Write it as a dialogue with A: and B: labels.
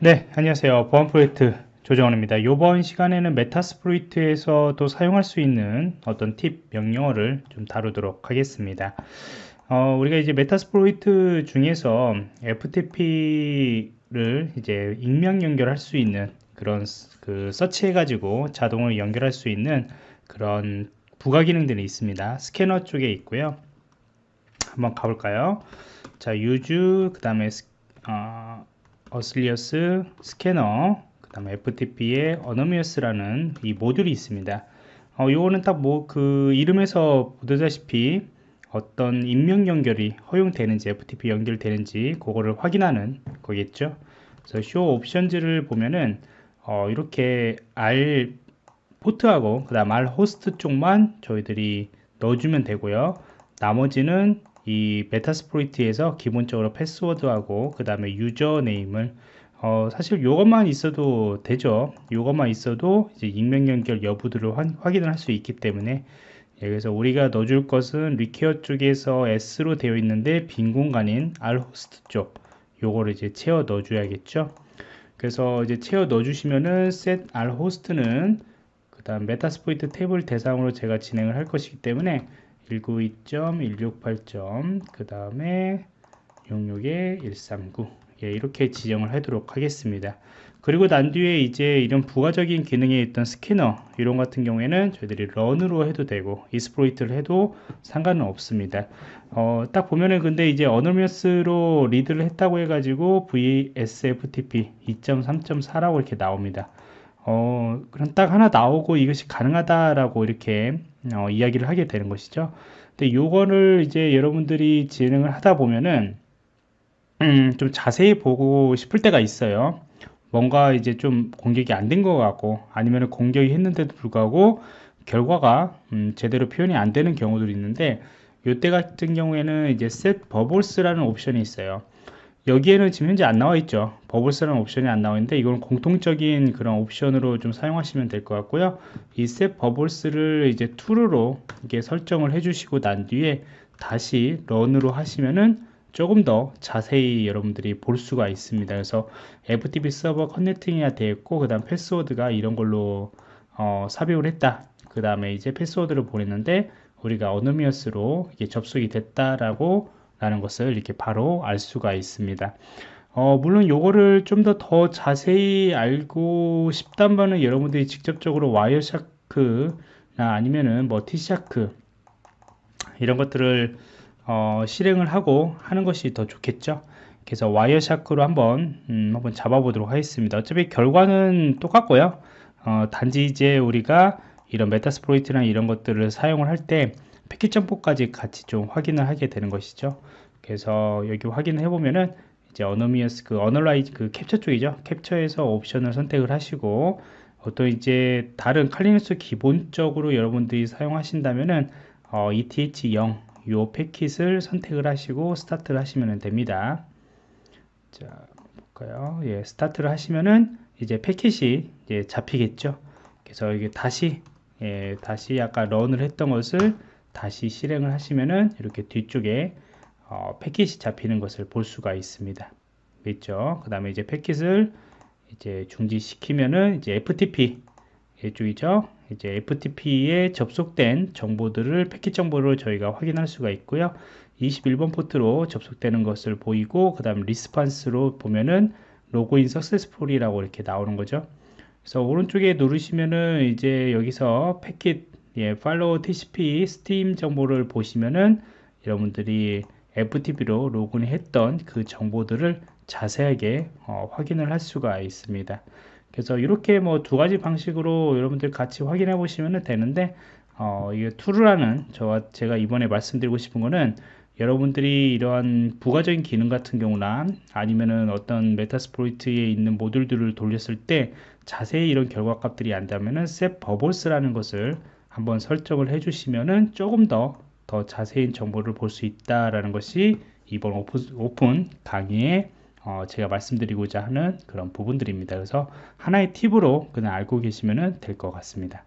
A: 네 안녕하세요. 보안 프로젝트 조정원입니다. 이번 시간에는 Metasploit에서도 사용할 수 있는 어떤 팁 명령어를 좀 다루도록 하겠습니다. 어, 우리가 이제 Metasploit 중에서 FTP를 이제 익명 연결할 수 있는 그런 그 서치해 가지고 자동으로 연결할 수 있는 그런 부가 기능들이 있습니다. 스캐너 쪽에 있고요. 한번 가볼까요? 자 use 그 다음에 어, auxiliary scanner 그 다음에 FTP의 anonymous라는 이 모듈이 있습니다. 어, 요거는 딱 뭐 그 이름에서 보다시피 어떤 익명 연결이 허용되는지 FTP 연결되는지 그거를 확인하는 거겠죠. 그래서 show options를 보면은 어, 이렇게 R port하고 그 다음 R host 쪽만 저희들이 넣어주면 되고요. 나머지는 이 Metasploit에서 기본적으로 패스워드하고 그 다음에 username을 어, 사실 이것만 있어도 되죠. 이것만 있어도 이제 익명 연결 여부들을 확인을 할 수 있기 때문에 예, 그래서 우리가 넣어줄 것은 required 쪽에서 yes로 되어 있는데 빈 공간인 R host 쪽 요거를 이제 채워 넣어줘야겠죠. 그래서 이제 채워 넣어주시면은 set R host는 그 다음 Metasploitable을 대상으로 제가 진행을 할 것이기 때문에 192.168. 그 다음에 661에 139 예, 이렇게 지정을 하도록 하겠습니다. 그리고 난 뒤에 이제 이런 부가적인 기능에 있던 스캐너 이런 같은 경우에는 저희들이 run으로 해도 되고 exploit를 해도 상관은 없습니다. 어, 딱 보면은 근데 이제 anonymous로 read를 했다고 해가지고 VSFTP 2.3.4라고 이렇게 나옵니다. 어, 그럼 딱 하나 나오고 이것이 가능하다라고 이렇게 어, 이야기를 하게 되는 것이죠. 근데 요거를 이제 여러분들이 진행을 하다 보면은 음, 좀 자세히 보고 싶을 때가 있어요. 뭔가 이제 좀 공격이 안 된 것 같고 아니면 공격이 했는데도 불구하고 결과가 음, 제대로 표현이 안 되는 경우들이 있는데 요때 같은 경우에는 이제 set bubbles라는 옵션이 있어요. 여기에는 지금 현재 안 나와 있죠. 버블스라는 옵션이 안 나와 있는데 이건 공통적인 그런 옵션으로 좀 사용하시면 될 것 같고요. 이 set 버블스를 이제 true로 이게 설정을 해 주시고 난 뒤에 다시 런으로 하시면은 조금 더 자세히 여러분들이 볼 수가 있습니다. 그래서 FTP 서버 커넥팅이 되어 있고 그 다음 패스워드가 이런 걸로 어, 삽입을 했다. 그 다음에 이제 패스워드를 보냈는데 우리가 어노미어스로 이게 접속이 됐다라고 라는 것을 이렇게 바로 알 수가 있습니다. 어, 물론 요거를 좀 더더 자세히 알고 싶다면 여러분들이 직접적으로 Wireshark나 아니면은 뭐 TShark 이런 것들을 어, 실행을 하고 하는 것이 더 좋겠죠? 그래서 Wireshark로 한번 음, 한번 잡아보도록 하겠습니다. 어차피 결과는 똑같고요. 어, 단지 이제 우리가 이런 Metasploit나 이런 것들을 사용을 할때 패킷 덤프까지 같이 좀 확인을 하게 되는 것이죠. 그래서 여기 확인해 보면은 이제 anonymous 그 analyze 그 캡처 쪽이죠. 캡처에서 옵션을 선택을 하시고 어떤 이제 다른 Kali Linux 기본적으로 여러분들이 사용하신다면은 어, ETH0 요 패킷을 선택을 하시고 스타트를 하시면 됩니다. 자 볼까요? 예 스타트를 하시면은 이제 패킷이 이제 잡히겠죠. 그래서 이게 다시 예, 다시 아까 런을 했던 것을 다시 실행을 하시면은 이렇게 뒤쪽에 어, 패킷이 잡히는 것을 볼 수가 있습니다. 있죠. 그 다음에 이제 패킷을 이제 중지시키면은 이제 FTP 이쪽이죠. 이제 FTP에 접속된 정보들을 패킷 정보를 저희가 확인할 수가 있고요. 21번 포트로 접속되는 것을 보이고 그 다음 리스판스로 보면은 로그인 successful이라고 이렇게 나오는 거죠. 그래서 오른쪽에 누르시면은 이제 여기서 패킷 예, follow TCP stream 정보를 보시면은 여러분들이 FTP로 로그인했던 그 정보들을 자세하게 어, 확인을 할 수가 있습니다. 그래서 이렇게 뭐 두 가지 방식으로 여러분들 같이 확인해 보시면 되는데 어, 이게 투르라는 저와 제가 이번에 말씀드리고 싶은 거는 여러분들이 이러한 부가적인 기능 같은 경우나 아니면은 어떤 Metasploit에 있는 모듈들을 돌렸을 때 자세히 이런 결과값들이 안다면은 set verbose라는 것을 한번 설정을 해주시면은 조금 더 더 자세한 정보를 볼 수 있다라는 것이 이번 오픈, 오픈 강의에 어 제가 말씀드리고자 하는 그런 부분들입니다. 그래서 하나의 팁으로 그냥 알고 계시면 될 것 같습니다.